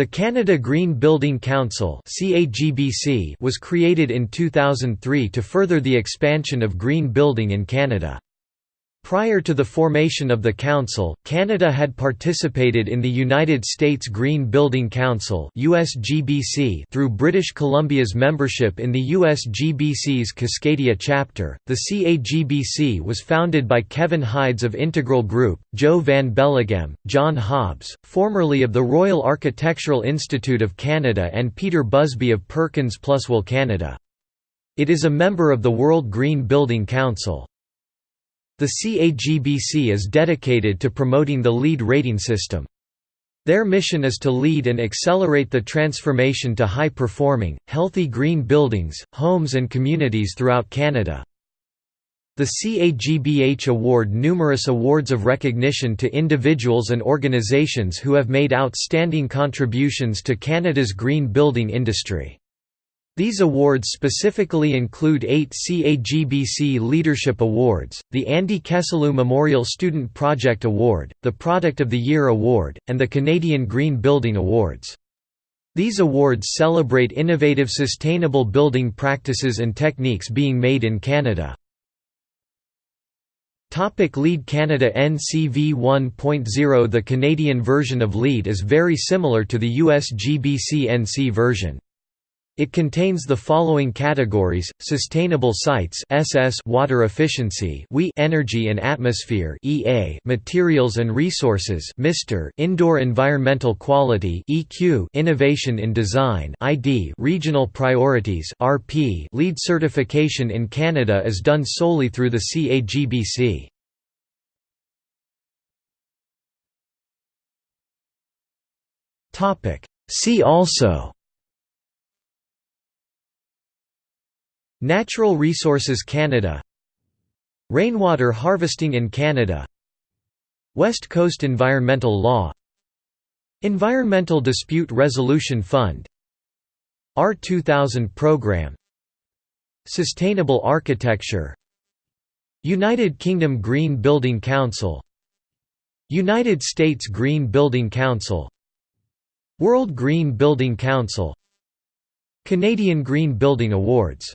The Canada Green Building Council was created in 2003 to further the expansion of green building in Canada. Prior to the formation of the Council, Canada had participated in the United States Green Building Council through British Columbia's membership in the USGBC's Cascadia chapter. The CAGBC was founded by Kevin Hydes of Integral Group, Joe Van Belleghem, John Hobbs, formerly of the Royal Architectural Institute of Canada, and Peter Busby of Perkins+Will Canada. It is a member of the World Green Building Council. The CAGBC is dedicated to promoting the LEED rating system. Their mission is to lead and accelerate the transformation to high-performing, healthy green buildings, homes and communities throughout Canada. The CAGBC award numerous awards of recognition to individuals and organizations who have made outstanding contributions to Canada's green building industry. These awards specifically include eight CAGBC Leadership Awards, the Andy Kesteloo Memorial Student Project Award, the Product of the Year Award, and the Canadian Green Building Awards. These awards celebrate innovative sustainable building practices and techniques being made in Canada. Topic LEED Canada NCV 1.0 The Canadian version of LEED is very similar to the US GBC NC version. It contains the following categories: sustainable sites (SS), water efficiency (WE), energy and atmosphere (EA), materials and resources (MR), indoor environmental quality (EQ), innovation in design (ID), regional priorities (RP). LEED certification in Canada is done solely through the CAGBC. Topic: See also Natural Resources Canada. Rainwater harvesting in Canada. West Coast Environmental Law. Environmental Dispute Resolution Fund. R2000 Program. Sustainable Architecture. United Kingdom Green Building Council. United States Green Building Council. World Green Building Council. Canadian Green Building Awards